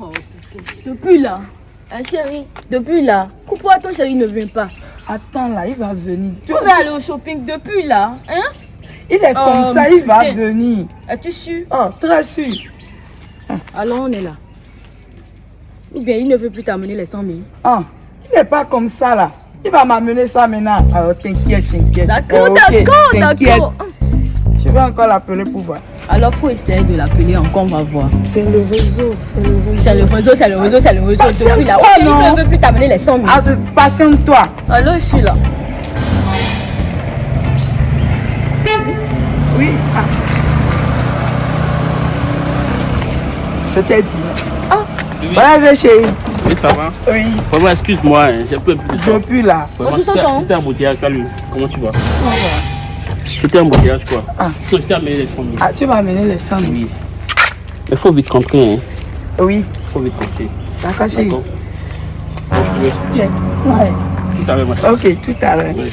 Oh, depuis là, hein, chérie, depuis là, pourquoi ton chéri ne vient pas Attends là, il va venir. Tu- On va aller au shopping depuis là, hein? Il est comme Oh, ça, il va venir. Es-tu sûr? Oh, très sûr. Alors on est là. Ou bien il ne veut plus t'amener les 100 000. Ah, il n'est pas comme ça là. Il va m'amener ça maintenant. Alors t'inquiète, t'inquiète. D'accord, Euh, ok, d'accord, d'accord. Je vais encore l'appeler pour voir. Alors faut essayer de l'appeler encore, on va voir. C'est le réseau, c'est le réseau. C'est le réseau, c'est le réseau, c'est le réseau. Depuis là, il ne veut plus t'amener les 100 000. Ah, patiente-toi. Alors je suis là. Oui. ah. Je t'ai dit. Ah. Voilà, viens chérie. Oui, ça va. Oui, Vraiment, excuse-moi, hein, j'ai peu plus de temps. depuis là. T'entend. c'était un embouteillage, salut. Comment tu vas? Ça va. C'était un embouteillage, quoi. Ah. Je t'ai amené les 100 000. Ah, tu vas amener les 100 000. Oui. Il faut vite rentrer, hein. Oui, faut vite rentrer. d'accord chérie. D'accord Bon, je te laisse. Tiens. Ouais. Tout à l'heure, ma chérie. Ok, tout à l'heure. Oui.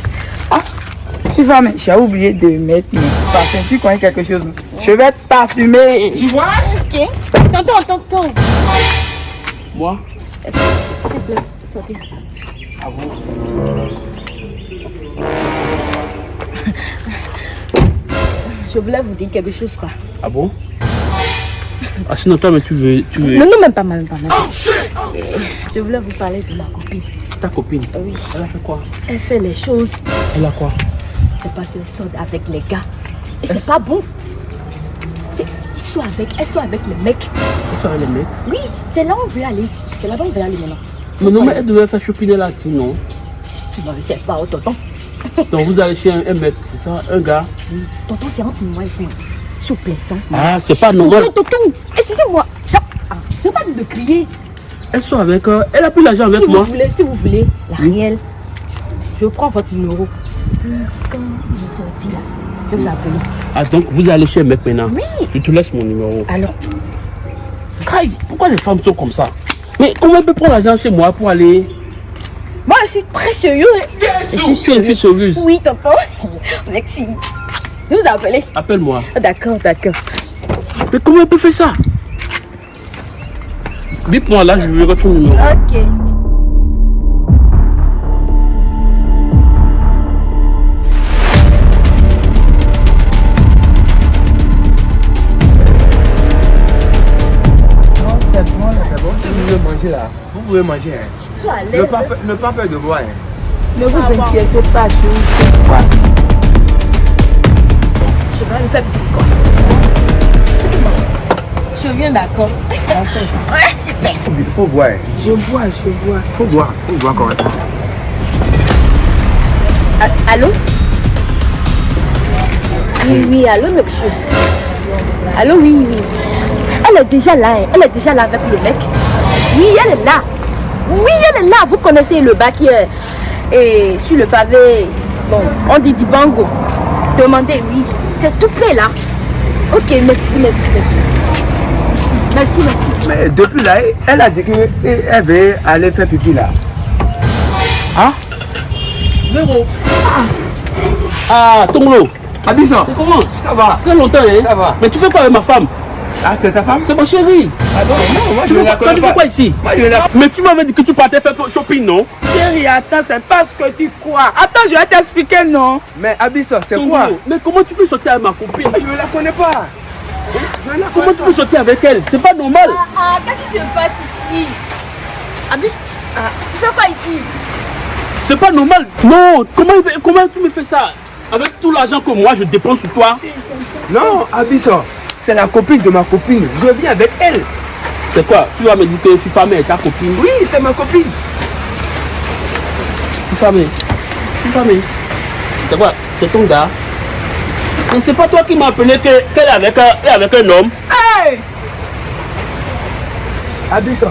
Tu vas me... J'ai oublié de mettre mes parfums. Tu connais quelque chose? Je vais te parfumer. Tu vois? Ok. Tonton, tonton. Moi? S'il te plaît, sortez. Ah bon? Je voulais vous dire quelque chose quoi. Ah bon? Ah, sinon, toi, mais tu veux. Tu veux... Non, non, même pas mal, même pas mal. Euh, Je voulais vous parler de ma copine. Ta copine? Oui. Elle a fait quoi? Elle fait les choses. Elle a quoi? C'est parce qu'elle sort avec les gars. Et c'est pas bon. Ils sont avec, elles sont avec les mecs. Elle sont avec les mecs. Oui, c'est là où on veut aller. C'est là-bas où on veut aller maintenant. Mais non, mais elle devait faire chopiner là, tu non? Non, je sais pas, oh, tonton. Donc, vous allez chez un, mec, c'est ça Un gars Tonton, c'est entre moi et vous. S'il vous plaît, ça. Ah, c'est pas normal. Tonton, tonton, excusez-moi. Ça- ah, Je ne pas de me crier. Elle sont avec. euh, elle a pris l'argent avec Si vous moi. voulez, si vous voulez, la réelle, je prends votre numéro. Quand sortez là, je vous appeler. Ah, donc vous allez chez un mec maintenant Oui. Je te laisse mon numéro. Alors, pourquoi les femmes sont comme ça? Mais comment elle peut prendre l'argent chez moi pour aller moi, je suis très sérieux. Je suis suis sérieuse. Oui, tonton. Merci. Je vais vous appeler. Appelle-moi. Ah, D'accord, d'accord. Mais comment elle peut faire ça? Bip-moi là, je veux ton numéro. Ok. Non, c'est bon, là. C'est bon, si vous voulez manger là, vous pouvez manger. Hein. Sois à Ne, l'aise. pas, ne pas peur de boire. Hein. Ne vous inquiétez pas, chérie. c'est quoi Je vais le faire quoi. Je viens d'accord. Ouais, super. Il faut boire. hein. Je bois, je bois. faut boire. faut boire correctement. Ah, Allô? Oui, oui, allô, monsieur? Allô, oui, oui. Elle est déjà là, hein. elle est déjà là avec le mec. Oui, elle est là. Oui, elle est là. Vous connaissez le bas qui est et sur le pavé. Bon, on dit Dibango. Demandez, oui. C'est tout près là. Ok, merci, merci, merci. Merci, merci. Mais depuis là, elle a dit qu'elle veut aller faire pipi là. Hein? Zéro. Ah, Tonglo, Abisson, c'est comment? Ça va Très longtemps, hein? Ça va. Mais tu fais quoi avec ma femme? Ah, c'est ta femme? C'est ma chérie. Ah non, non, moi Tu je ne la connais pas. quoi ici? Moi je ne la Mais tu m'avais dit que tu partais faire shopping, non? Chérie, attends, c'est pas ce que tu crois. Attends, je vais t'expliquer, non? Mais Abisson, c'est quoi? Mais comment tu peux sortir avec ma copine? Moi, Je ne la connais pas. Je ne la Comment connais tu pas. peux sortir avec elle? C'est pas normal. Ah, qu'est-ce qui se passe ici? Abus, tu fais quoi ici? C'est pas normal. Non, comment, comment tu me fais ça? Avec tout l'argent que moi je dépense sur toi. Non, Abisson, c'est la copine de ma copine. Je viens avec elle. C'est quoi? Tu vas me dire que avec ta copine Oui, c'est ma copine. Famille. C'est quoi? C'est ton gars? Mais c'est pas toi qui m'as appelé que- qu'elle est avec, avec un homme. Hey Abisson,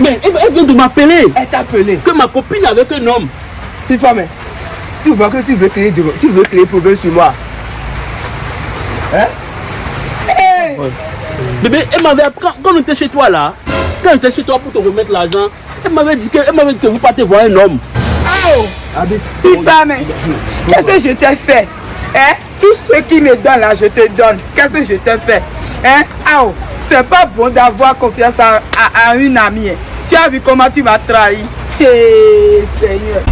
Mais elle, elle vient de m'appeler elle t'a appelé. que ma copine est avec un homme. Femme, tu vois que tu veux créer, du- tu veux créer problème sur moi. Hein? Hey Bébé, elle m'avait quand, quand on était chez toi là, quand on était chez toi pour te remettre l'argent, elle m'avait dit que, elle m'avait dit que vous partez voir un homme. Oh. Petite femme, qu'est-ce que je t'ai fait Hein? Tout ce qui me donne là, je te donne. Qu'est-ce que je t'ai fait Hein? Oh, C'est pas bon d'avoir confiance à, à- à une amie. hein. Tu as vu comment tu m'as trahi. Hé, Seigneur.